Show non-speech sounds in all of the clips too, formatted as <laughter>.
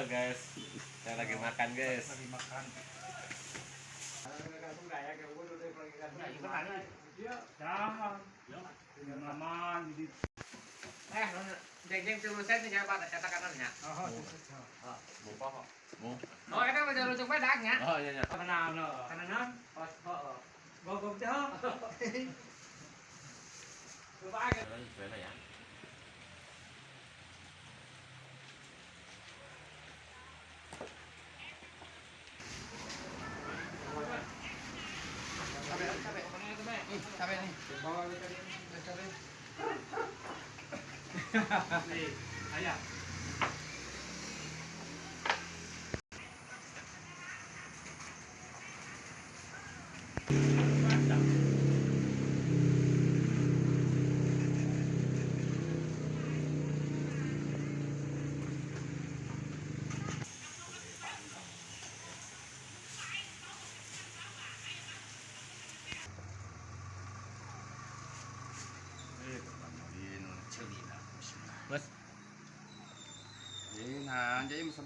Halo guys, saya lagi makan guys. lagi makan Eh, jeng jeng tulu sen nya Pak cetakanannya. oh Mau apa? Mau? Oh, eta mah jalur cuk bedaknya. Oh iya iya. kenal no Kanan pas oh. gogok jauh Coba aja. 哎哎呀。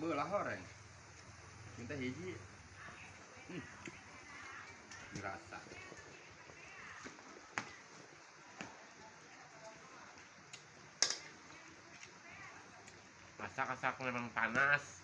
Sebelah orang. Minta hiji. Hmm. Dirasa. masak-masak memang panas.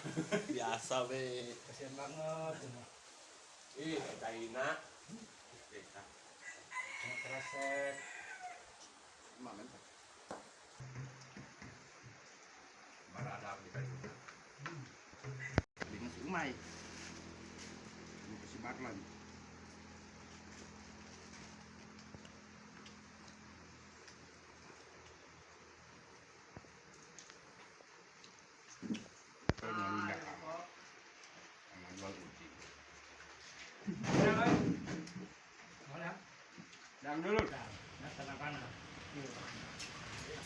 <laughs> Biasa be. kasihan banget Ih, China. cuma kresek Mak men. Barada di kayu. Dengan si Umay. Ini si Barlan. Kalau nggak Jangan jual uji. mana Yang dulu. nah tenang kanan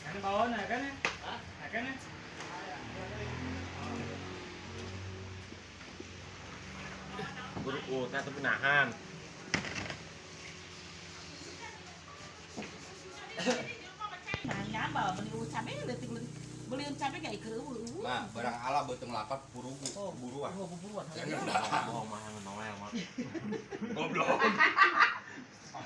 kan bawah nah kan ya nah kan ya Buru oh, tapi menahan. Nanya bah, beli cabe letik letik beli cabe kayak ke Nah, barang ala beteng lapat burugu, Oh, buruan. Oh, buruan. Jangan dah. Bohong mah, Noel mah. Goblok. <laughs>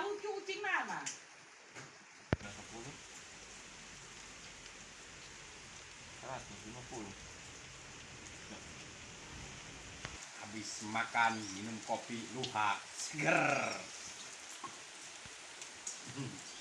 lucu kucing 10. 150. Habis makan minum kopi luhak seger. Hmm.